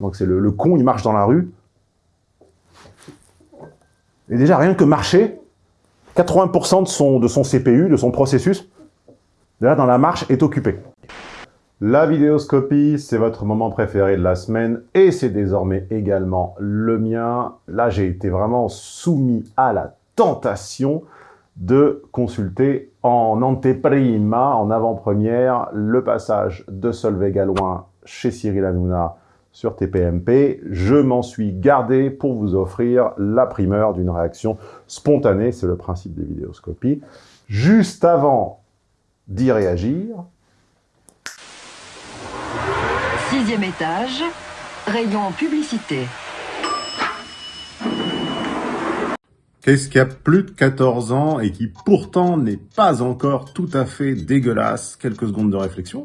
Donc c'est le, con, il marche dans la rue. Et déjà, rien que marcher, 80% de son, de son CPU, de son processus, là, dans la marche, est occupé. La vidéoscopie, c'est votre moment préféré de la semaine et c'est désormais également le mien. Là, j'ai été vraiment soumis à la tentation de consulter en anteprima, en avant-première, le passage de Solveig Galouin chez Cyril Hanouna sur TPMP. Je m'en suis gardé pour vous offrir la primeur d'une réaction spontanée, c'est le principe des vidéoscopies. Juste avant d'y réagir... Sixième étage, rayon publicité. Qu'est-ce qui a plus de 14 ans et qui pourtant n'est pas encore tout à fait dégueulasse? Quelques secondes de réflexion.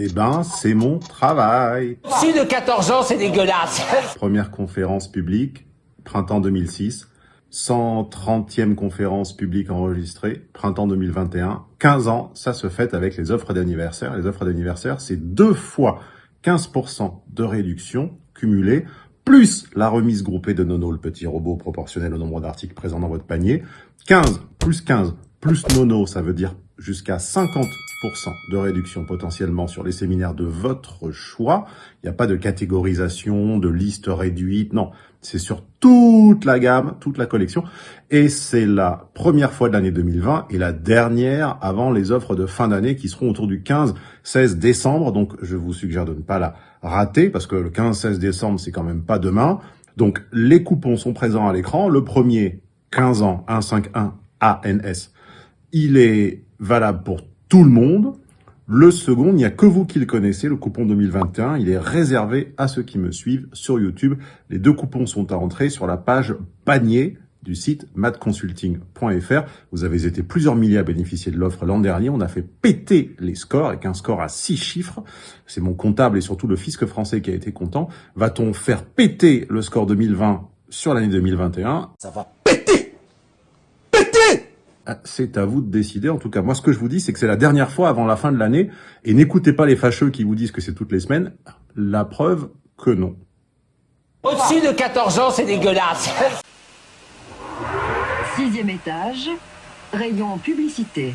Eh ben, c'est mon travail. Si de 14 ans, c'est dégueulasse. Première conférence publique, printemps 2006. 130e conférence publique enregistrée, printemps 2021. 15 ans, ça se fête avec les offres d'anniversaire. Les offres d'anniversaire, c'est deux fois 15% de réduction cumulée, plus la remise groupée de Nono, le petit robot proportionnel au nombre d'articles présents dans votre panier. 15 plus 15 plus Nono, ça veut dire jusqu'à 50% de réduction potentiellement sur les séminaires de votre choix. Il n'y a pas de catégorisation, de liste réduite, non. C'est sur toute la gamme, toute la collection. Et c'est la première fois de l'année 2020 et la dernière avant les offres de fin d'année qui seront autour du 15-16 décembre. Donc, je vous suggère de ne pas la rater parce que le 15-16 décembre, c'est quand même pas demain. Donc, les coupons sont présents à l'écran. Le premier, 15 ans, 151 ANS. Il est valable pour tout le monde. Le second, il n'y a que vous qui le connaissez, le coupon 2021. Il est réservé à ceux qui me suivent sur YouTube. Les deux coupons sont à entrer sur la page panier du site madconsulting.fr. Vous avez été plusieurs milliers à bénéficier de l'offre l'an dernier. On a fait péter les scores avec un score à six chiffres. C'est mon comptable et surtout le fisc français qui a été content. Va-t-on faire péter le score 2020 sur l'année 2021 Ça va péter c'est à vous de décider. En tout cas, moi, ce que je vous dis, c'est que c'est la dernière fois avant la fin de l'année. Et n'écoutez pas les fâcheux qui vous disent que c'est toutes les semaines. La preuve que non. Au-dessus de 14 ans, c'est dégueulasse. Sixième étage, rayon publicité.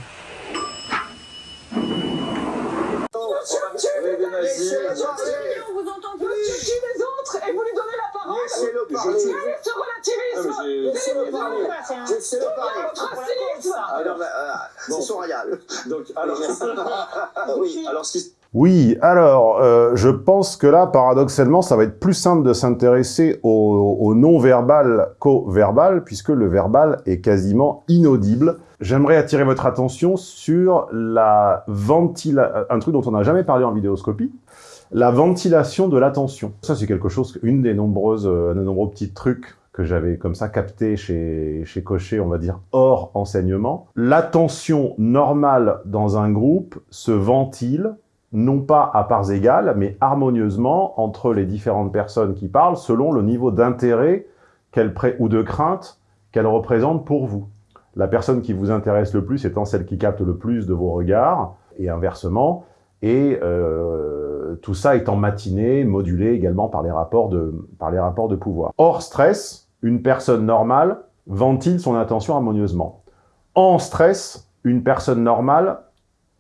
Laissez-le parler. ce relativisme. Laissez-le parler. Laissez-le parler. Ah non, mais, euh, c'est son royal. Donc, alors, oui, alors ce qui oui, alors, euh, je pense que là, paradoxalement, ça va être plus simple de s'intéresser au, au non-verbal qu'au verbal, puisque le verbal est quasiment inaudible. J'aimerais attirer votre attention sur la ventilation, un truc dont on n'a jamais parlé en vidéoscopie, la ventilation de l'attention. Ça, c'est quelque chose, une des nombreuses, euh, nombreux petits trucs que j'avais comme ça capté chez, chez Cochet, on va dire, hors enseignement. L'attention normale dans un groupe se ventile non pas à parts égales, mais harmonieusement entre les différentes personnes qui parlent, selon le niveau d'intérêt ou de crainte qu'elles représentent pour vous. La personne qui vous intéresse le plus étant celle qui capte le plus de vos regards, et inversement, et euh, tout ça étant matiné, modulé également par les, rapports de, par les rapports de pouvoir. Hors stress, une personne normale ventile son attention harmonieusement? En stress, une personne normale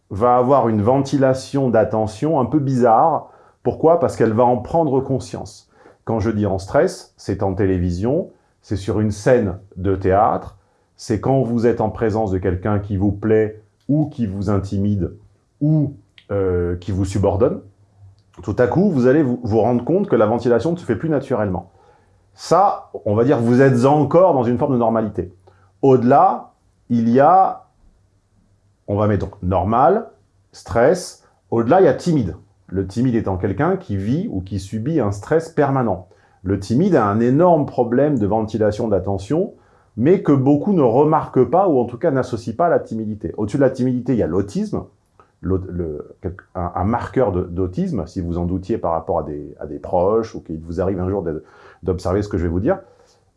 va avoir une ventilation d'attention un peu bizarre. Pourquoi? Parce qu'elle va en prendre conscience. Quand je dis en stress, c'est en télévision, c'est sur une scène de théâtre, c'est quand vous êtes en présence de quelqu'un qui vous plaît ou qui vous intimide ou euh, qui vous subordonne. Tout à coup, vous allez vous, rendre compte que la ventilation ne se fait plus naturellement. Ça, on va dire, vous êtes encore dans une forme de normalité. Au-delà, il y a on va mettre donc normal, stress. Au-delà, il y a timide. Le timide étant quelqu'un qui vit ou qui subit un stress permanent. Le timide a un énorme problème de ventilation d'attention, mais que beaucoup ne remarquent pas, ou en tout cas n'associent pas à la timidité. Au-dessus de la timidité, il y a l'autisme, un, marqueur d'autisme, si vous en doutiez par rapport à des, proches, ou qu'il vous arrive un jour d'observer ce que je vais vous dire.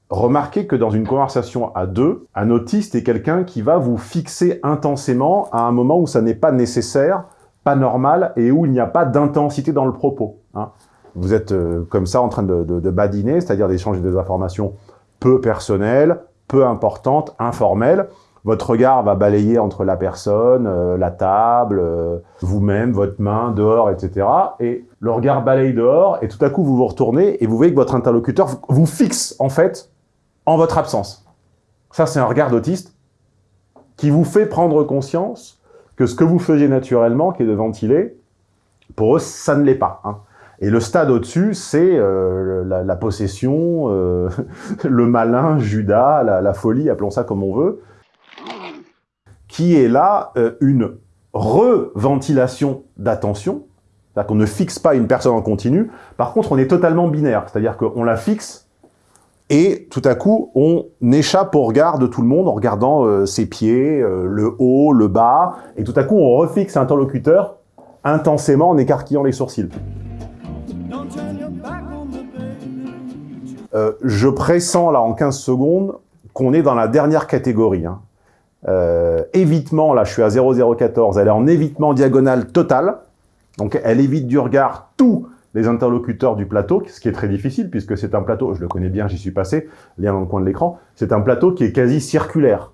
Remarquez que dans une conversation à deux, un autiste est quelqu'un qui va vous fixer intensément à un moment où ça n'est pas nécessaire pas normal et où il n'y a pas d'intensité dans le propos. hein. Vous êtes euh, comme ça en train de badiner, c'est-à-dire d'échanger des informations peu personnelles, peu importantes, informelles. Votre regard va balayer entre la personne, euh, la table, euh, vous-même, votre main, dehors, etc. Et le regard balaye dehors, et tout à coup, vous vous retournez et vous voyez que votre interlocuteur vous- fixe, en fait, en votre absence. Ça, c'est un regard d'autiste qui vous fait prendre conscience que ce que vous faisiez naturellement, qui est de ventiler, pour eux, ça ne l'est pas. hein. Et le stade au-dessus, c'est euh, la, possession, le malin, Judas, la folie, appelons ça comme on veut, qui est là euh, une reventilation d'attention, c'est-à-dire qu'on ne fixe pas une personne en continu, par contre on est totalement binaire, c'est-à-dire qu'on la fixe et tout à coup on échappe au regard de tout le monde en regardant euh, ses pieds, euh, le haut, le bas, et tout à coup on refixe l'interlocuteur intensément en écarquillant les sourcils. Je pressens là en 15 secondes qu'on est dans la dernière catégorie. hein. Euh, évitement, là je suis à 0,014, elle est en évitement diagonal total. Donc elle évite du regard tous les interlocuteurs du plateau, ce qui est très difficile puisque c'est un plateau, je le connais bien, j'y suis passé, lien dans le coin de l'écran, c'est un plateau qui est quasi circulaire.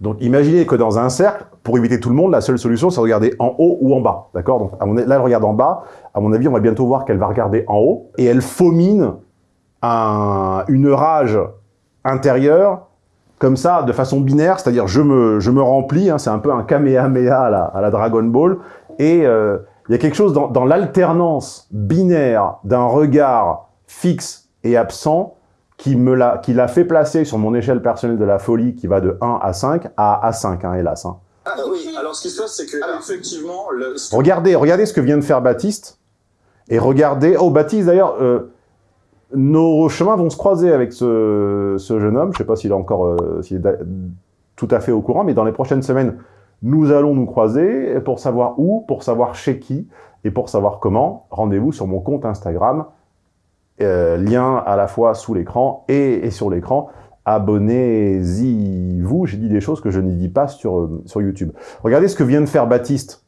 Donc imaginez que dans un cercle, pour éviter tout le monde, la seule solution c'est de regarder en haut ou en bas, d'accord? Donc là elle regarde en bas, à mon avis on va bientôt voir qu'elle va regarder en haut, et elle faumine un- une rage intérieure comme ça, de façon binaire, c'est-à-dire je me, je me remplis, hein, c'est un peu un Kamehameha à la, à la Dragon Ball, et euh, il y a quelque chose dans, dans l'alternance binaire d'un regard fixe et absent qui me l'a qui l'a fait placer sur mon échelle personnelle de la folie qui va de 1 à 5 à A5, hein, hélas. hein. Ah oui. Alors, ce qui se passe, c'est que, Alors. effectivement, le, Regardez, regardez ce que vient de faire Baptiste, et regardez... Oh, Baptiste, d'ailleurs, euh, nos chemins vont se croiser avec ce, jeune homme. Je sais pas s'il est encore euh, est tout à fait au courant, mais dans les prochaines semaines, nous allons nous croiser pour savoir où, pour savoir chez qui, et pour savoir comment. Rendez-vous sur mon compte Instagram, euh, lien à la fois sous l'écran et, sur l'écran. Abonnez-y, vous. J'ai dit des choses que je n'y dis pas sur, euh, sur YouTube. Regardez ce que vient de faire Baptiste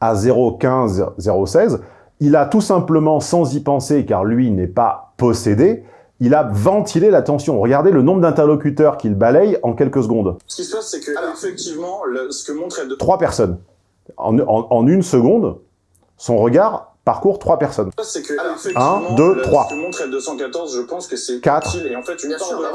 à 0,15, 0,16. Il a tout simplement, sans y penser, car lui n'est pas possédé, il a ventilé la tension. Regardez le nombre d'interlocuteurs qu'il balaye en quelques secondes. ce qui se passe, c'est que, Alors. effectivement, le- ce que montre L2, Trois personnes. En, en- en une seconde, son regard parcourt trois personnes. c'est que, Alors, effectivement, un, deux, le- trois. ce que montre L214, je pense que c'est Quatre. utile, et en fait, une Bien part sûr, de- bah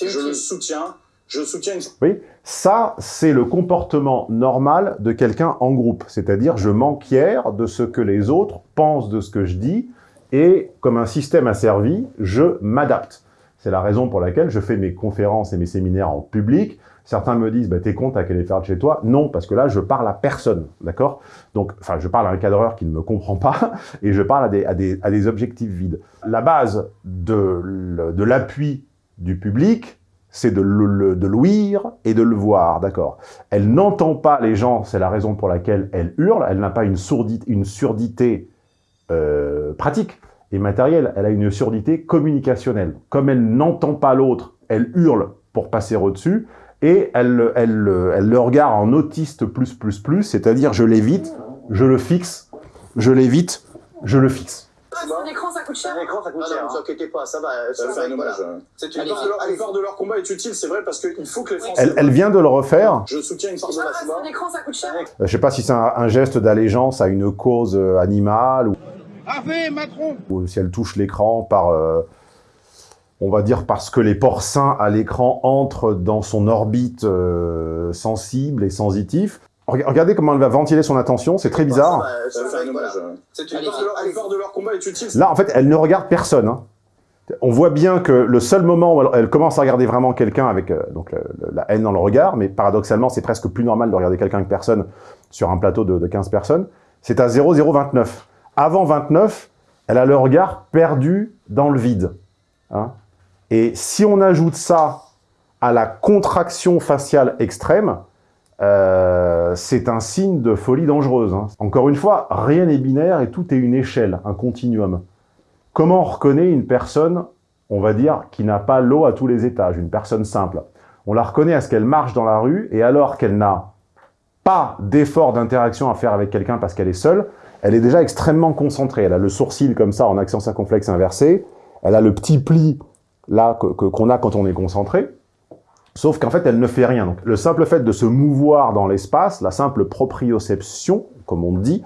je le soutiens, je soutiens une Oui, ça, c'est le comportement normal de quelqu'un en groupe. C'est-à-dire, je m'enquière de ce que les autres pensent de ce que je dis, et comme un système asservi, je m'adapte. C'est la raison pour laquelle je fais mes conférences et mes séminaires en public. Certains me disent, bah, t'es con, t'as qu'à les faire de chez toi. Non, parce que là, je parle à personne, d'accord? Donc, enfin, je parle à un cadreur qui ne me comprend pas, et je parle à des, à des, à des objectifs vides. La base de l'appui du public, c'est de l'ouïr et de le voir, d'accord Elle n'entend pas les gens, c'est la raison pour laquelle elle hurle, elle n'a pas une, surdité euh, pratique et matérielle, elle a une surdité communicationnelle. Comme elle n'entend pas l'autre, elle hurle pour passer au-dessus, et elle, elle, elle le regarde en autiste plus plus plus, c'est-à-dire je l'évite, je le fixe, je l'évite, je le fixe. Un écran, ça coûte cher. Un écran, ça coûte Non, cher. non, ne vous hein. inquiétez pas, ça va. Ça fait un hommage. euh. C'est Une part, de leur, une allez-y. part de leur combat est utile, c'est vrai, parce qu'il faut que les Français... Elle, elle vient de le refaire, Je soutiens une part de la. Un écran, ça coûte cher. Euh, je sais pas si c'est un, un geste d'allégeance à une cause euh, animale ou, ou si elle touche l'écran par, euh, on va dire parce que les porcins à l'écran entrent dans son orbite euh, sensible et sensitif. Reg- Regardez comment elle va ventiler son attention, c'est très bizarre. De leur- combat est utile. Là, en fait, elle ne regarde personne. hein. On voit bien que le seul moment où elle, elle commence à regarder vraiment quelqu'un avec euh, donc le- le- la haine dans le regard, mais paradoxalement, c'est presque plus normal de regarder quelqu'un avec personne sur un plateau de, de 15 personnes, c'est à 0,029. Avant 29, elle a le regard perdu dans le vide. hein. Et si on ajoute ça à la contraction faciale extrême, euh, c'est un signe de folie dangereuse. hein. Encore une fois, rien n'est binaire et tout est une échelle, un continuum. Comment on reconnaît une personne, on va dire, qui n'a pas l'eau à tous les étages, une personne simple? On la reconnaît à ce qu'elle marche dans la rue et alors qu'elle n'a pas d'effort d'interaction à faire avec quelqu'un parce qu'elle est seule, elle est déjà extrêmement concentrée. Elle a le sourcil comme ça en accent circonflexe inversé, elle a le petit pli là qu'on a quand on est concentré, sauf qu'en fait elle ne fait rien. Donc, le simple fait de se mouvoir dans l'espace, la simple proprioception, comme on dit,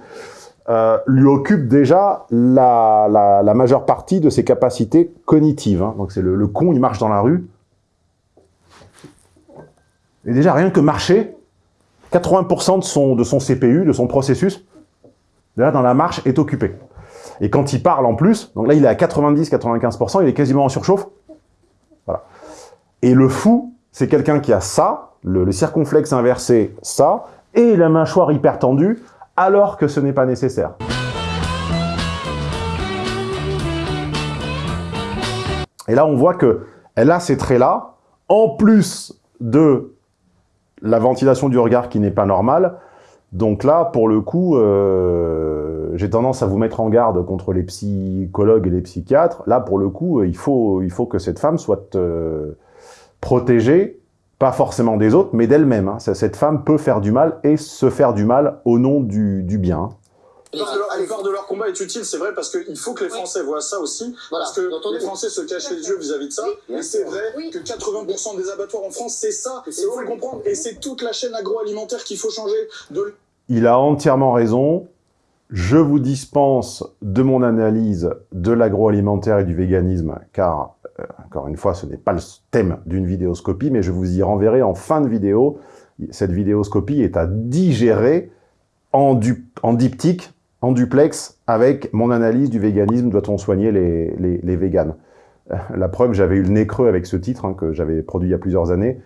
euh, lui occupe déjà la, majeure partie de ses capacités cognitives. Hein. Donc c'est le, le, con, il marche dans la rue. Et déjà, rien que marcher, 80% de son, de son CPU, de son processus, déjà dans la marche, est occupé. Et quand il parle en plus, donc là il est à 90-95%, il est quasiment en surchauffe. Voilà. Et le fou, c'est quelqu'un qui a ça, le, le circonflexe inversé, ça, et la mâchoire hyper tendue, alors que ce n'est pas nécessaire. Et là, on voit que elle a ces traits-là, en plus de la ventilation du regard qui n'est pas normale. Donc là, pour le coup, euh, j'ai tendance à vous mettre en garde contre les psychologues et les psychiatres. Là, pour le coup, il faut, il faut que cette femme soit euh, protégée pas forcément des autres, mais d'elle-même. Hein. Cette femme peut faire du mal et se faire du mal au nom du, du bien. L'effort de, leur combat est utile, c'est vrai, parce qu'il faut que les Français voient ça aussi, parce que les Français se cachent les yeux vis-à-vis de ça, et c'est vrai que 80% des abattoirs en France, c'est ça, il faut le comprendre, et c'est toute la chaîne agroalimentaire qu'il faut changer. De... Il a entièrement raison, je vous dispense de mon analyse de l'agroalimentaire et du véganisme, car, encore une fois, ce n'est pas le thème d'une vidéoscopie, mais je vous y renverrai en fin de vidéo. Cette vidéoscopie est à digérer en, du, en diptyque, en duplex, avec mon analyse du véganisme, doit-on soigner les, les, véganes euh, La preuve, j'avais eu le nez creux avec ce titre, hein, que j'avais produit il y a plusieurs années,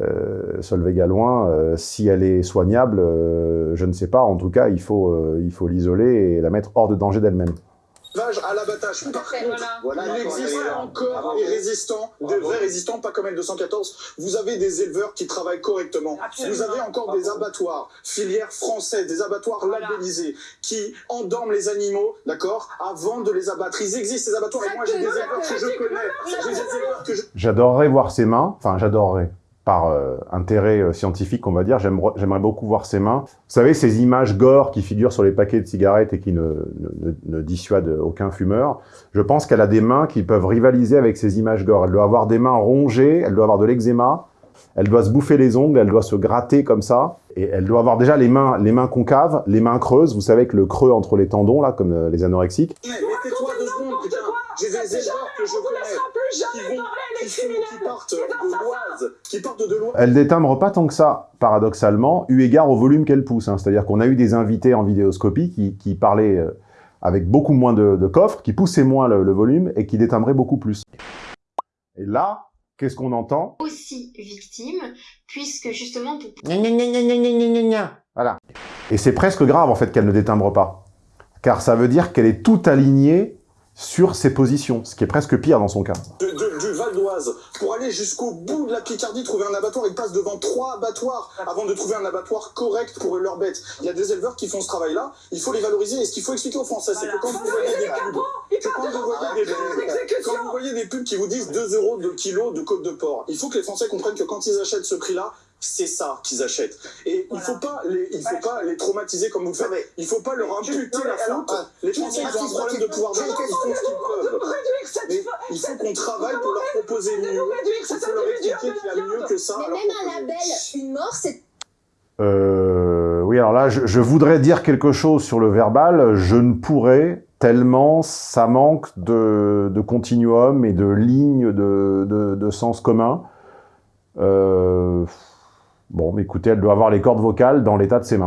euh, Solveig Galouin, euh, si elle est soignable, euh, je ne sais pas. En tout cas, euh, il faut l'isoler et la mettre hors de danger d'elle-même. À l'abattage. Par contre, voilà, il existe encore des résistants, des vrais résistants, pas comme L214. Vous avez des éleveurs qui travaillent correctement. Absolument. Vous avez encore des abattoirs, filières françaises, des abattoirs voilà. labellisés, qui endorment les animaux, d'accord, avant de les abattre. Ils existent, ces abattoirs, et moi j'ai des éleveurs que je connais. J'adorerais voir ses mains, enfin j'adorerais par euh, intérêt euh, scientifique, on va dire, j'aimerais beaucoup voir ses mains. Vous savez, ces images gore qui figurent sur les paquets de cigarettes et qui ne, dissuadent aucun fumeur, je pense qu'elle a des mains qui peuvent rivaliser avec ces images gore. Elle doit avoir des mains rongées, elle doit avoir de l'eczéma, elle doit se bouffer les ongles, elle doit se gratter comme ça, et elle doit avoir déjà les mains, les mains concaves, les mains creuses, vous savez, avec le creux entre les tendons, là, comme euh, les anorexiques. Deux secondes, putain J'ai des éleveurs que je connais qui, vont, qui, sont, qui partent de l'Oise, qui partent de l'Oise. Elle détimbre pas tant que ça, paradoxalement, eu égard au volume qu'elle pousse. Hein. C'est-à-dire qu'on a eu des invités en vidéoscopie qui, qui parlaient euh, avec beaucoup moins de, de, coffres, qui poussaient moins le, le volume et qui détimbraient beaucoup plus. Et là, qu'est-ce qu'on entend? Aussi victime, puisque justement... Voilà. Et c'est presque grave, en fait, qu'elle ne détimbre pas. Car ça veut dire qu'elle est toute alignée sur ses positions, ce qui est presque pire dans son cas. Du Val d'Oise, pour aller jusqu'au bout de la Picardie, trouver un abattoir, ils passent devant trois abattoirs avant de trouver un abattoir correct pour leurs bêtes. Il y a des éleveurs qui font ce travail-là, il faut les valoriser, et ce qu'il faut expliquer aux Français, c'est que quand vous voyez des pubs, que quand vous voyez des pubs, quand vous voyez des pubs qui vous disent 2 euros de kilo de côte de porc, il faut que les Français comprennent que quand ils achètent ce prix-là, c'est ça qu'ils achètent. Et voilà. il faut pas les, il faut pas les traumatiser comme vous le faites. Il faut pas leur imputer la faute. Alors, les Français ils ont un problème de pouvoir d'achat, ils font ce qu'ils peuvent. Mais il faut qu'on travaille pour leur proposer mieux. Il faut leur expliquer qu'il y a mieux que ça. Mais même un label, une mort, c'est euh, oui, alors là, je, je, voudrais dire quelque chose sur le verbal. Je ne pourrais, tellement ça manque de, de continuum et de lignes de, de, de sens commun. Euh, Bon, écoutez, elle doit avoir les cordes vocales dans l'état de ses mains.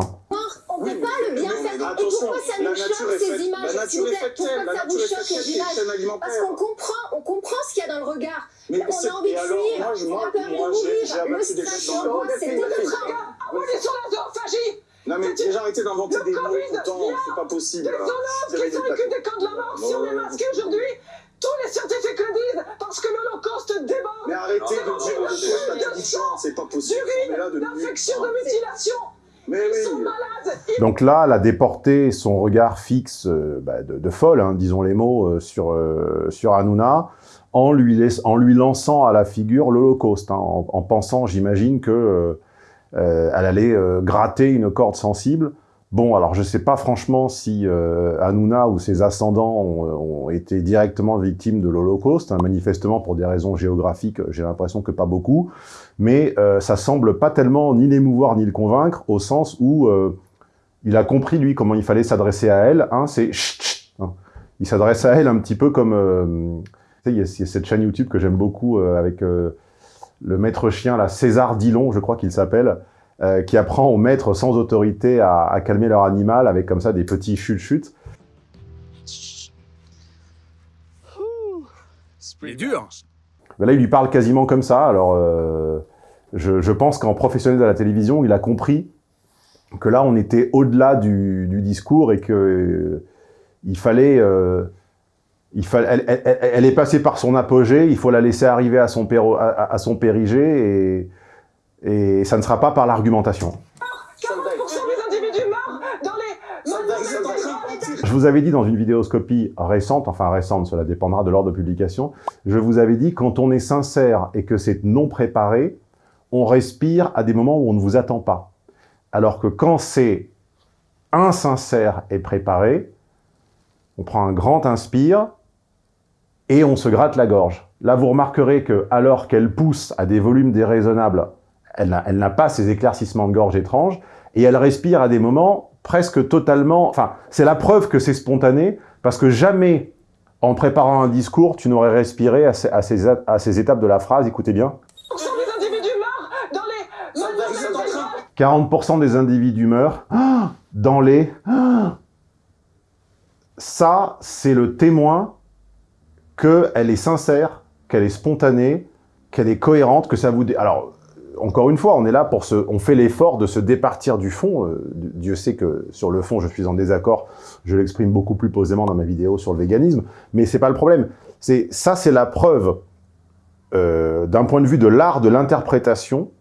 On peut oui, pas le bien faire. Et pourquoi ça nous choque ces images pourquoi ça vous choque les images? Parce qu'on comprend, on comprend ce qu'il y a dans le regard. Mais on a envie de fuir, on a peur de mourir, le stress, l'angoisse, c'est tout le travail. On est sur la zoophagie. Non mais déjà arrêtez d'inventer des mots tout le temps, c'est pas possible. Des zoologues qui sont les des camps de la mort, si on est masqué aujourd'hui, tous les scientifiques le disent, parce que l'Holocauste déborde. Mais arrêtez de dire le de c'est pas possible. d'infection, de mutilation. Mais Ils oui. sont malades. Donc là, elle a déporté son regard fixe euh, bah, de, de, folle, hein, disons les mots, euh, sur, euh, sur Hanouna, en lui, laisse, en lui lançant à la figure l'Holocauste, hein, en, en, pensant, j'imagine, que elle allait gratter une corde sensible. Bon, alors je sais pas franchement si Hanouna ou ses ascendants ont, été directement victimes de l'Holocauste, hein, manifestement pour des raisons géographiques, j'ai l'impression que pas beaucoup, mais ça semble pas tellement ni l'émouvoir ni le convaincre, au sens où il a compris, lui, comment il fallait s'adresser à elle. Hein, c'est hein. Il s'adresse à elle un petit peu comme... Euh, il y, a cette chaîne YouTube que j'aime beaucoup euh, avec euh, le maître chien, César Dillon, je crois qu'il s'appelle, qui apprend aux maîtres sans autorité à, calmer leur animal avec comme ça des petits chutes-chutes. C'est dur là, il lui parle quasiment comme ça. Alors, je, je pense qu'en professionnel de la télévision, il a compris que là, on était au-delà du, discours et que euh, il fallait... Euh, il fallait elle, est passée par son apogée, il faut la laisser arriver à son, à, son périgée et, et ça ne sera pas par l'argumentation. Je vous avais dit dans une vidéoscopie récente, enfin récente, cela dépendra de l'ordre de publication, je vous avais dit quand on est sincère et que c'est non préparé, on respire à des moments où on ne vous attend pas. Alors que quand c'est insincère et préparé, on prend un grand inspire et on se gratte la gorge. Là, vous remarquerez que alors qu'elle pousse à des volumes déraisonnables, elle n'a pas ces éclaircissements de gorge étranges, et elle respire à des moments presque totalement... Enfin, c'est la preuve que c'est spontané, parce que jamais, en préparant un discours, tu n'aurais respiré à ces, à ces étapes de la phrase, écoutez bien. 40% des individus meurent dans les... Ça, c'est le témoin qu'elle est sincère, qu'elle est spontanée, qu'elle est cohérente, que ça vous... Alors, encore une fois, on est là pour se... On fait l'effort de se départir du fond. Euh, Dieu sait que sur le fond, je suis en désaccord. Je l'exprime beaucoup plus posément dans ma vidéo sur le véganisme. Mais c'est pas le problème. Ça, c'est la preuve, euh, d'un point de vue de l'art de l'interprétation,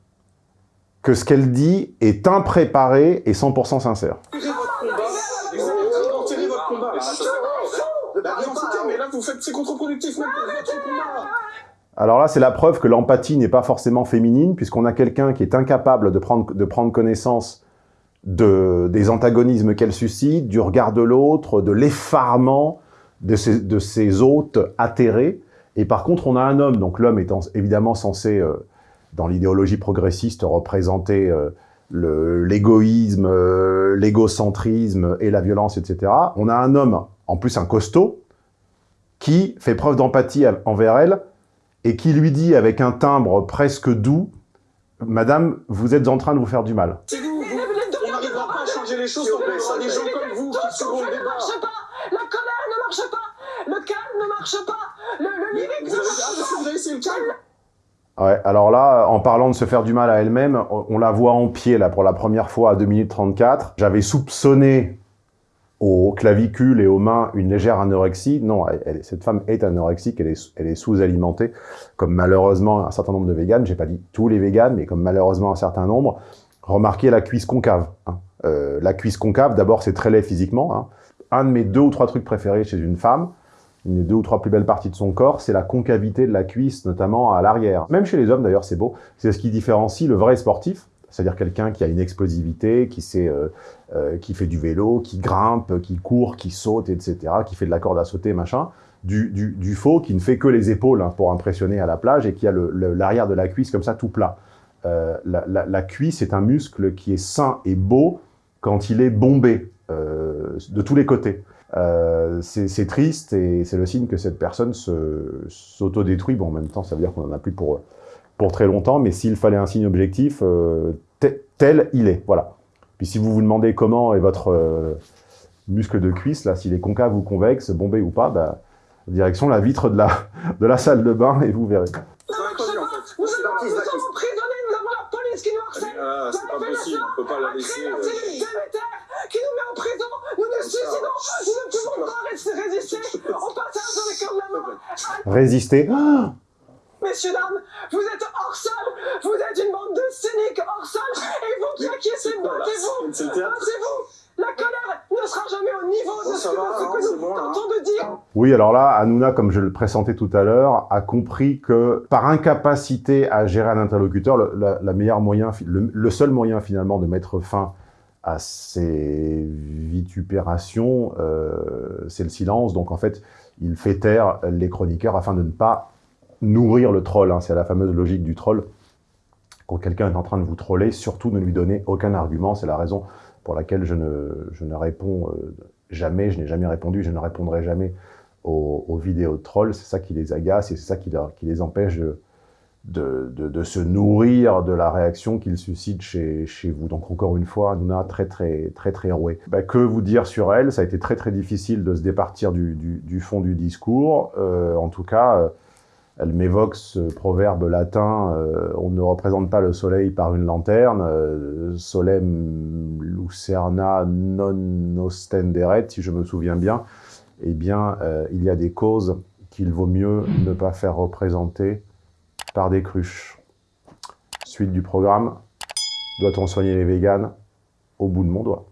que ce qu'elle dit est impréparé et 100% sincère. Alors là, c'est la preuve que l'empathie n'est pas forcément féminine, puisqu'on a quelqu'un qui est incapable de prendre, de prendre connaissance de, des antagonismes qu'elle suscite, du regard de l'autre, de l'effarement de ses, de hôtes atterrés. Et par contre, on a un homme, donc l'homme étant évidemment censé... Euh, dans l'idéologie progressiste représenter euh, l'égoïsme, euh, l'égocentrisme et la violence, etc. On a un homme, en plus un costaud, qui fait preuve d'empathie envers elle et qui lui dit avec un timbre presque doux « Madame, vous êtes en train de vous faire du mal. » C'est vous, on n'arrivera pas à changer les choses, on des gens comme vous qui seront le débat. La colère ne marche pas, le calme ne marche pas, le, le lyrique ne marche pas. Vous avez essayé le calme Ouais, alors là, en parlant de se faire du mal à elle-même, on la voit en pied, là, pour la première fois à 2 minutes 34. J'avais soupçonné aux clavicules et aux mains une légère anorexie. Non, cette femme est anorexique, elle est, elle est sous-alimentée, comme malheureusement un certain nombre de véganes. J'ai pas dit tous les véganes, mais comme malheureusement un certain nombre. Remarquez la cuisse concave. Hein. Euh, la cuisse concave, d'abord, c'est très laid physiquement. Hein. Un de mes deux ou trois trucs préférés chez une femme, une des deux ou trois plus belles parties de son corps, c'est la concavité de la cuisse, notamment à l'arrière. Même chez les hommes, d'ailleurs, c'est beau. C'est ce qui différencie le vrai sportif, c'est-à-dire quelqu'un qui a une explosivité, euh, euh, qui fait du vélo, qui grimpe, qui court, qui saute, etc., qui fait de la corde à sauter, machin, du, faux qui ne fait que les épaules hein, pour impressionner à la plage et qui a l'arrière de la cuisse comme ça tout plat. Euh, la, cuisse est un muscle qui est sain et beau quand il est bombé de tous les côtés. C'est triste et c'est le signe que cette personne s'autodétruit. Bon, en même temps, ça veut dire qu'on en a plus pour, pour très longtemps, mais s'il fallait un signe objectif, euh, tel il est, voilà. Puis si vous vous demandez comment est votre euh, muscle de cuisse, là, s'il est concave ou convexe, bombé ou pas, bah, direction la vitre de la, de la salle de bain et vous verrez. Nous sommes emprisonnés, nous avons la police qui nous harcèle. Ah, c'est pas possible, on peut pas la laisser qui nous met en prison, nous nous suicidons, nous ne pouvons pas résister au passage dans les camps de la mort. Résister Messieurs, dames, vous êtes hors sol, vous êtes une bande de cyniques hors sol, et vous qui acquiescez, battez-vous, battez-vous. La colère ne sera jamais au niveau de ce que, nous tentons de dire. Oui, alors là, Hanouna, comme je le pressentais tout à l'heure, a compris que par incapacité à gérer un interlocuteur, le, la, meilleur moyen, le, seul moyen finalement de mettre fin à ces vitupérations, euh, c'est le silence. Donc en fait, il fait taire les chroniqueurs afin de ne pas nourrir le troll. Hein. C'est la fameuse logique du troll. Quand quelqu'un est en train de vous troller, surtout ne lui donnez aucun argument. C'est la raison pour laquelle je ne, je ne réponds euh, jamais, je n'ai jamais répondu, je ne répondrai jamais aux, vidéos de trolls, c'est ça qui les agace et c'est ça qui, qui, les empêche de, de, de, se nourrir de la réaction qu'ils suscitent chez, chez, vous. Donc encore une fois, Nouna très très très très rouée. Bah, que vous dire sur elle? Ça a été très très difficile de se départir du, du, du fond du discours. Euh, en tout cas, euh, elle m'évoque ce proverbe latin euh, on ne représente pas le soleil par une lanterne, euh, solem lucerna non ostenderet, si je me souviens bien eh bien, euh, il y a des causes qu'il vaut mieux ne pas faire représenter par des cruches. Suite du programme, doit-on soigner les véganes au bout de mon doigt?